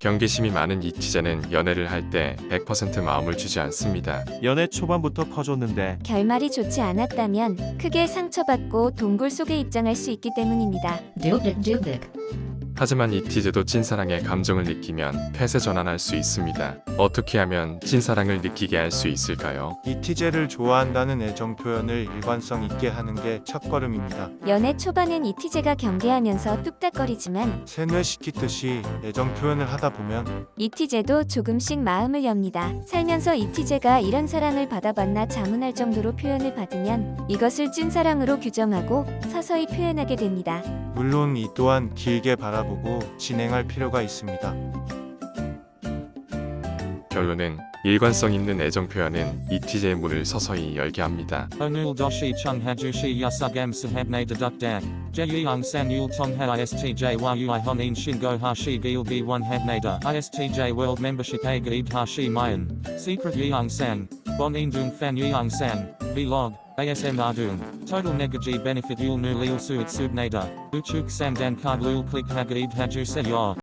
경계심이 많은 이티제는 연애를 할 때 100% 마음을 주지 않습니다. 연애 초반부터 퍼줬는데 결말이 좋지 않았다면 크게 상처받고 동굴 속에 입장할 수 있기 때문입니다. Dubik Dubik. 하지만 이티제도 찐사랑의 감정을 느끼면 폐쇄 전환할 수 있습니다. 어떻게 하면 찐사랑을 느끼게 할 수 있을까요? 이티제를 좋아한다는 애정 표현을 일관성 있게 하는 게 첫걸음입니다. 연애 초반엔 이티제가 경계하면서 뚝딱거리지만 세뇌시키듯이 애정 표현을 하다 보면 이티제도 조금씩 마음을 엽니다. 살면서 이티제가 이런 사랑을 받아봤나 자문할 정도로 표현을 받으면 이것을 찐사랑으로 규정하고 서서히 표현하게 됩니다. 물론 이 또한 길게 바라보 고 진행할 필요가 있습니다. 결론은 일관성 있는 애정 표현은 이티제의 문을 서서히 열게 합니다. Onul doshi chung hajushi yasugam sahabne deduk dak. Jeyung san yul tongha istj a gaib hashi mayan. Secret fan yeung sang. Vlog. ASM Ardung. Total negaji benefit yul nu lil suit subnada. Uchuk samdan card lul click hagaib haju se yor.